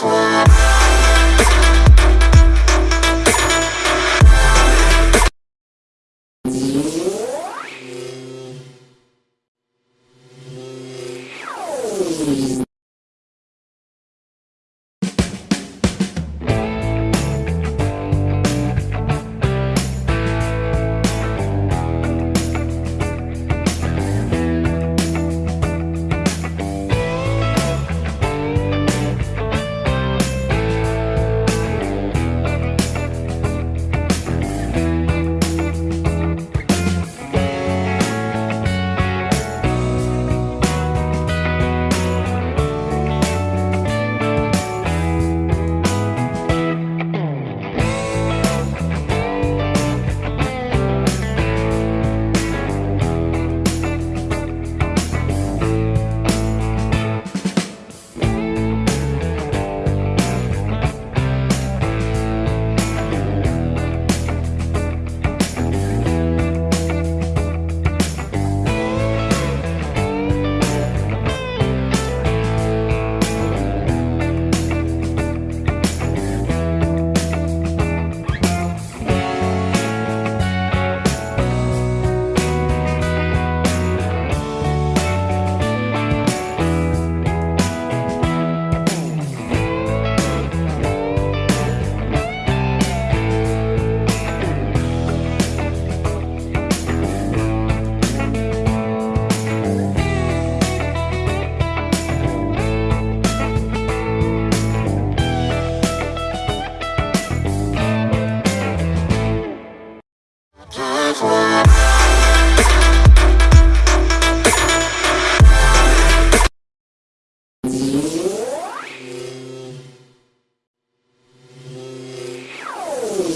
fly.